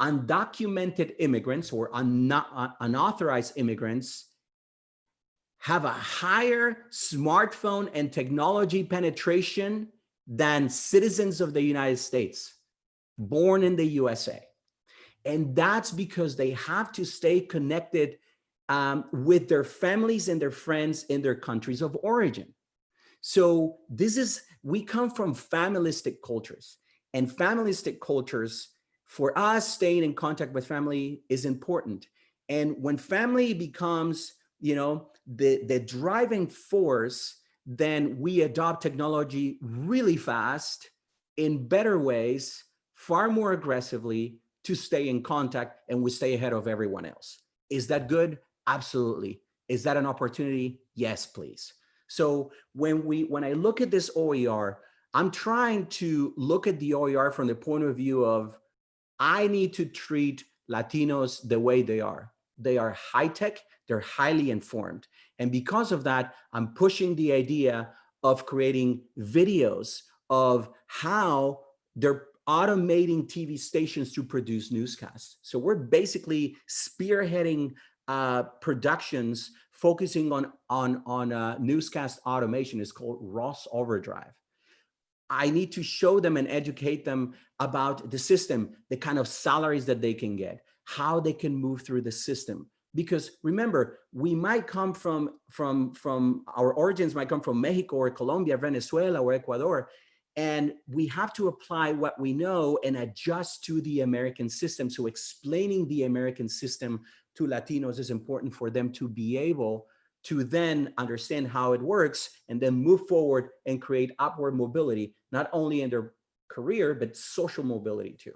undocumented immigrants or un unauthorized immigrants have a higher smartphone and technology penetration than citizens of the United States born in the USA. And that's because they have to stay connected um, with their families and their friends in their countries of origin. So this is, we come from familistic cultures and familistic cultures for us staying in contact with family is important. And when family becomes, you know, the, the driving force, then we adopt technology really fast in better ways, far more aggressively to stay in contact and we stay ahead of everyone else. Is that good? Absolutely. Is that an opportunity? Yes, please. So when we when I look at this OER, I'm trying to look at the OER from the point of view of I need to treat Latinos the way they are. They are high tech, they're highly informed. And because of that, I'm pushing the idea of creating videos of how they're automating TV stations to produce newscasts. So we're basically spearheading uh, productions focusing on on on uh, newscast automation It's called Ross Overdrive. I need to show them and educate them about the system, the kind of salaries that they can get, how they can move through the system, because remember, we might come from, from, from our origins might come from Mexico or Colombia, Venezuela or Ecuador, and we have to apply what we know and adjust to the American system. So explaining the American system to Latinos is important for them to be able to then understand how it works and then move forward and create upward mobility, not only in their career, but social mobility too.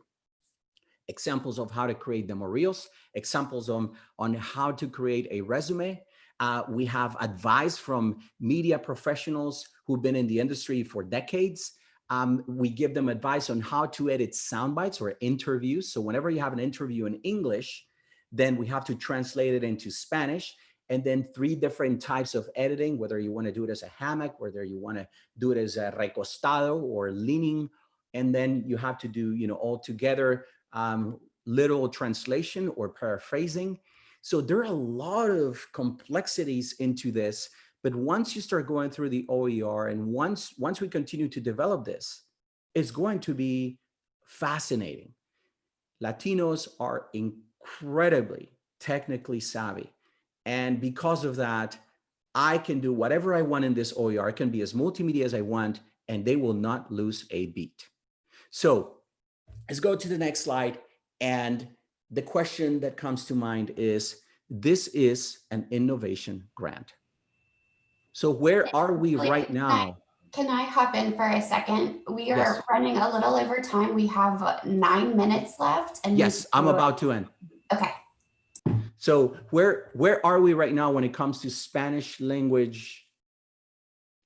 Examples of how to create demo reels, examples on, on how to create a resume. Uh, we have advice from media professionals who've been in the industry for decades. Um, we give them advice on how to edit sound bites or interviews. So whenever you have an interview in English, then we have to translate it into Spanish and then three different types of editing, whether you want to do it as a hammock, whether you want to do it as a recostado or leaning. And then you have to do, you know, all together um, literal translation or paraphrasing. So there are a lot of complexities into this but once you start going through the OER and once, once we continue to develop this, it's going to be fascinating. Latinos are incredibly technically savvy. And because of that, I can do whatever I want in this OER. I can be as multimedia as I want, and they will not lose a beat. So let's go to the next slide. And the question that comes to mind is, this is an innovation grant. So where are we right now? Can I hop in for a second? We are Yes. running a little over time. We have nine minutes left and. Yes, I'm about to end. Okay, So where where are we right now when it comes to Spanish language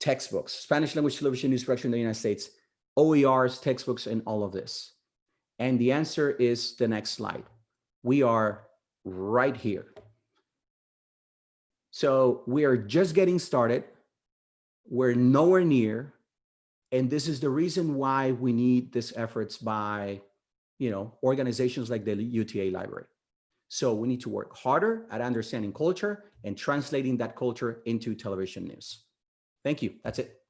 textbooks, Spanish language television news production in the United States, OERs, textbooks, and all of this? And the answer is the next slide. We are right here. So we are just getting started. We're nowhere near. And this is the reason why we need these efforts by, you know, organizations like the UTA Library. So we need to work harder at understanding culture and translating that culture into television news. Thank you. That's it.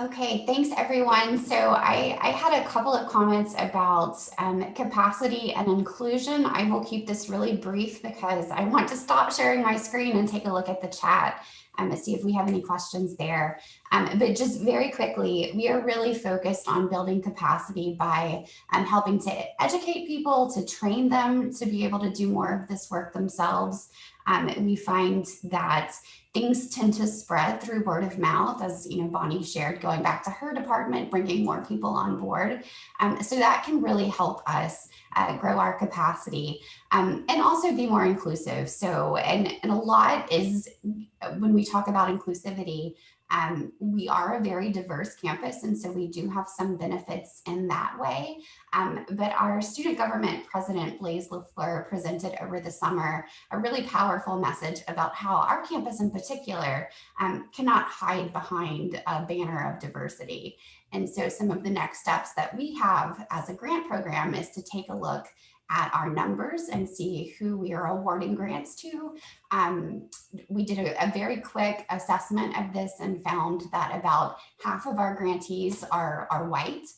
okay, thanks everyone. So I, I had a couple of comments about um, capacity and inclusion. I will keep this really brief because I want to stop sharing my screen and take a look at the chat um, see if we have any questions there. Um, but just very quickly, we are really focused on building capacity by um, helping to educate people, to train them to be able to do more of this work themselves. Um, we find that things tend to spread through word of mouth, as you know, Bonnie shared, going back to her department, bringing more people on board. Um, so that can really help us uh, grow our capacity um, and also be more inclusive. So, and, and a lot is when we talk about inclusivity, um, we are a very diverse campus, and so we do have some benefits in that way. Um, but our student government president, Blaise Lafleur, presented over the summer a really powerful message about how our campus in particular um, cannot hide behind a banner of diversity. And so some of the next steps that we have as a grant program is to take a look at our numbers and see who we are awarding grants to. Um, we did a, a, very quick assessment of this and found that about half of our grantees are, are white.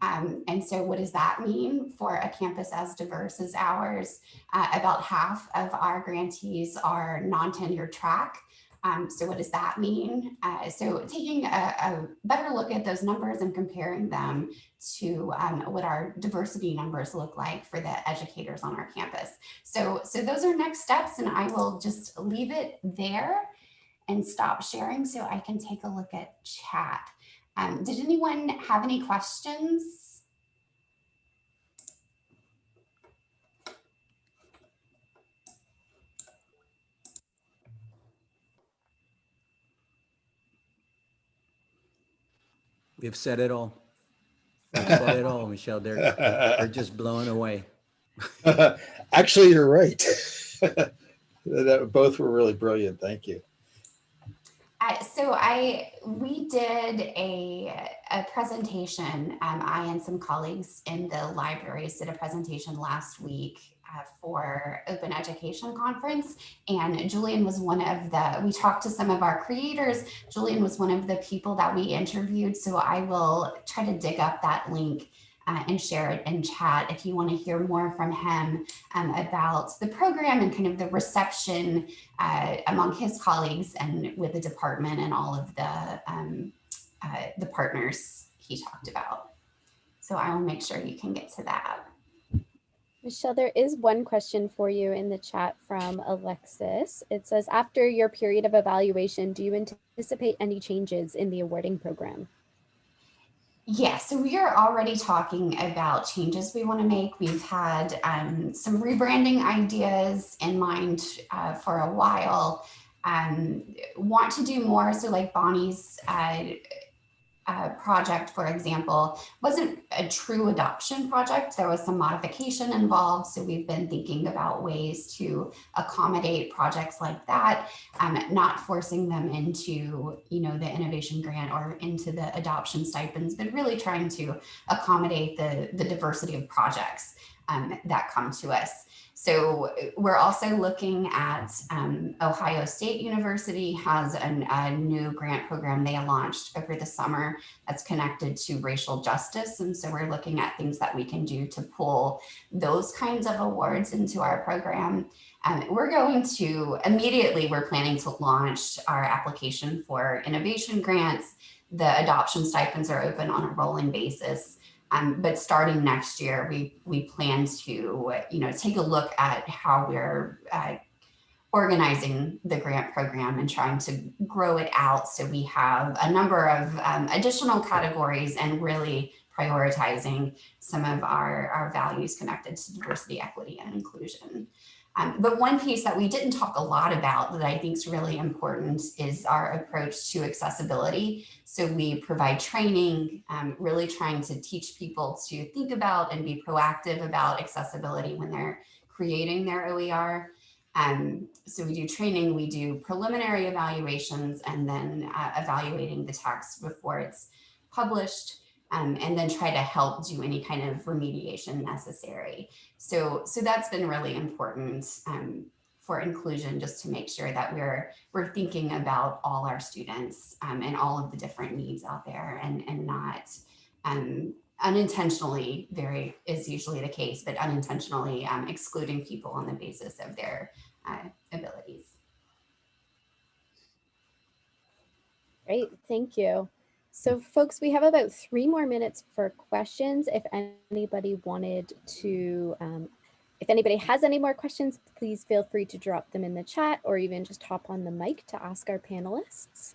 Um, and so what does that mean for a campus as diverse as ours? Uh, about half of our grantees are non-tenure track. Um, so what does that mean? Uh, so taking a, a, better look at those numbers and comparing them to um, what our diversity numbers look like for the educators on our campus. So, so those are next steps and I will just leave it there and stop sharing so I can take a look at chat. Um, did anyone have any questions? We've said it all. We've said it all, Michelle. They're, they're just blown away. Actually, you're right. that, both were really brilliant. Thank you. Uh, so I we did a, a presentation. Um, I and some colleagues in the libraries did a presentation last week for Open Education Conference. And Julian was one of the, we talked to some of our creators. Julian was one of the people that we interviewed. So I will try to dig up that link uh, and share it in chat if you want to hear more from him um, about the program and kind of the reception uh, among his colleagues and with the department and all of the, um, uh, the partners he talked about. So I will make sure you can get to that. Michelle, there is one question for you in the chat from Alexis. It says, after your period of evaluation, do you anticipate any changes in the awarding program? Yeah, so we are already talking about changes we want to make. We've had um, some rebranding ideas in mind uh, for a while. Um, want to do more. So like Bonnie's uh, uh, project, for example, wasn't a true adoption project. There was some modification involved. So we've been thinking about ways to accommodate projects like that, um, not forcing them into, you know, the innovation grant or into the adoption stipends, but really trying to accommodate the, the diversity of projects um, that come to us. So we're also looking at um, Ohio State University has an, a new grant program they launched over the summer that's connected to racial justice. And so we're looking at things that we can do to pull those kinds of awards into our program. Um, we're going to immediately, we're planning to launch our application for innovation grants. The adoption stipends are open on a rolling basis. Um, but starting next year, we we plan to you know take a look at how we're uh, organizing the grant program and trying to grow it out so we have a number of um, additional categories and really prioritizing some of our, our values connected to diversity, equity, and inclusion. Um, but one piece that we didn't talk a lot about that I think is really important is our approach to accessibility. So we provide training, um, really trying to teach people to think about and be proactive about accessibility when they're creating their OER. Um, so we do training, we do preliminary evaluations, and then uh, evaluating the text before it's published um, and then try to help do any kind of remediation necessary. So, so that's been really important um, for inclusion, just to make sure that we're we're thinking about all our students um, and all of the different needs out there, and and not um, unintentionally. Very is usually the case, but unintentionally um, excluding people on the basis of their uh, abilities. Great, thank you. So folks, we have about three more minutes for questions. If anybody wanted to, um, if anybody has any more questions, please feel free to drop them in the chat or even just hop on the mic to ask our panelists.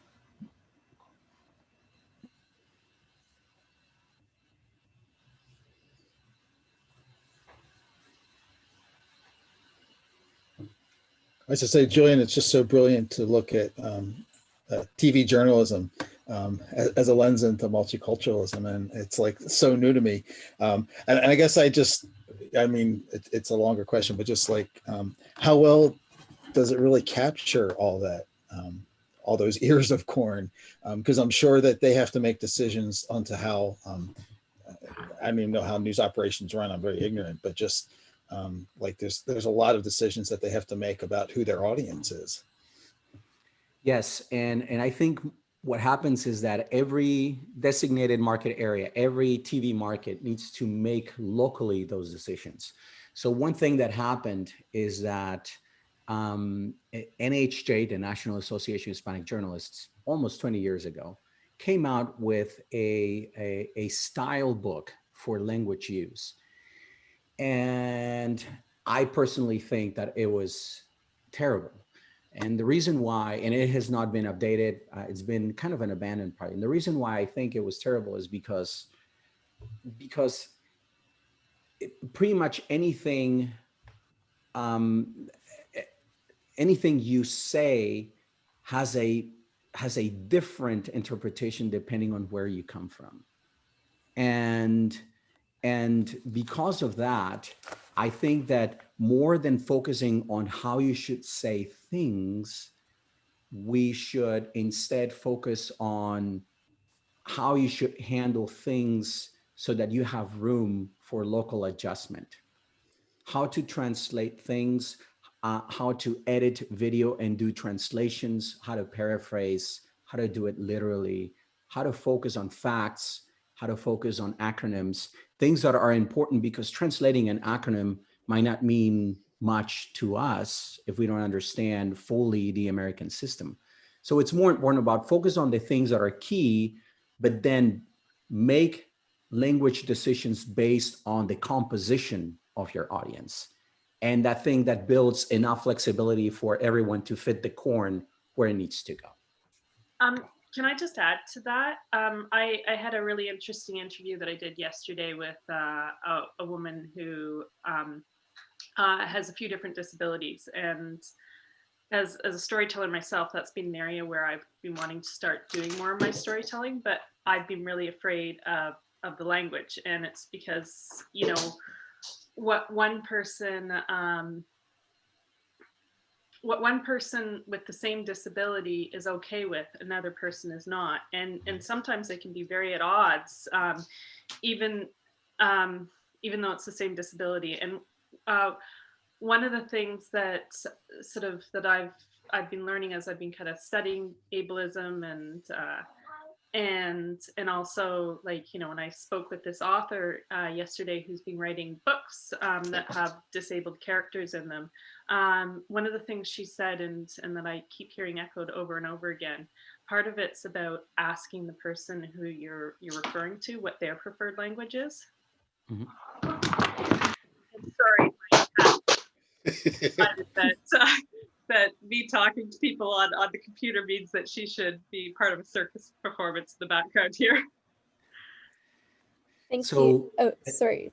I should say, Julian, it's just so brilliant to look at um, uh, TV journalism um, as, a lens into multiculturalism. And it's like so new to me. Um, and, and, I guess I just, I mean, it, it's a longer question, but just like um, how well does it really capture all that, um, all those ears of corn? Because um, I'm sure that they have to make decisions onto how, um, I don't even know how news operations run. I'm very ignorant, but just like there's, there's a lot of decisions that they have to make about who their audience is. Yes, and and I think what happens is that every designated market area, every TV market needs to make locally those decisions. So one thing that happened is that um, NAHJ, the National Association of Hispanic Journalists, almost 20 years ago, came out with a, a, a style book for language use. And I personally think that it was terrible and the reason why, and it has not been updated, uh, it's been kind of an abandoned part. And the reason why I think it was terrible is because, because it, pretty much anything, um, anything you say has a has a different interpretation depending on where you come from. And and because of that, I think that more than focusing on how you should say things, we should instead focus on how you should handle things so that you have room for local adjustment. How to translate things, uh, how to edit video and do translations, how to paraphrase, how to do it literally, how to focus on facts, how to focus on acronyms, things that are important because translating an acronym might not mean much to us if we don't understand fully the American system. So it's more important about focus on the things that are key, but then make language decisions based on the composition of your audience. And that thing that builds enough flexibility for everyone to fit the corn where it needs to go. Um, can I just add to that? Um, I, I had a really interesting interview that I did yesterday with uh, a, a woman who um, uh, has a few different disabilities. And as, as a storyteller myself, that's been an area where I've been wanting to start doing more of my storytelling, but I've been really afraid of, of the language. And it's because, you know, what one person um, what one person with the same disability is okay with another person is not and and sometimes they can be very at odds um, even um, even though it's the same disability and uh, one of the things that sort of that I've I've been learning as I've been kind of studying ableism and uh, and and also like you know when I spoke with this author uh, yesterday who's been writing books um, that have disabled characters in them um, one of the things she said and and that I keep hearing echoed over and over again part of it's about asking the person who you're you're referring to what their preferred language is. Sorry. my cat decided that uh, that me talking to people on on the computer means that she should be part of a circus performance in the background here Thank you. Oh, sorry.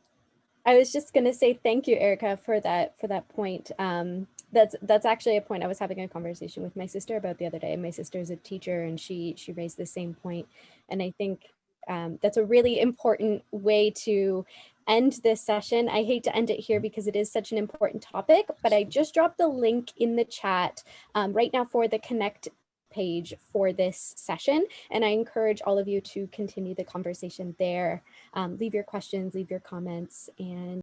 I was just gonna say thank you, Erica, for that for that point. Um, that's that's actually a point I was having a conversation with my sister about the other day. My sister is a teacher, and she she raised the same point, and I think um, that's a really important way to end this session. I hate to end it here because it is such an important topic, but I just dropped the link in the chat um, right now for the Connect page for this session. And I encourage all of you to continue the conversation there. Um, leave your questions, leave your comments, and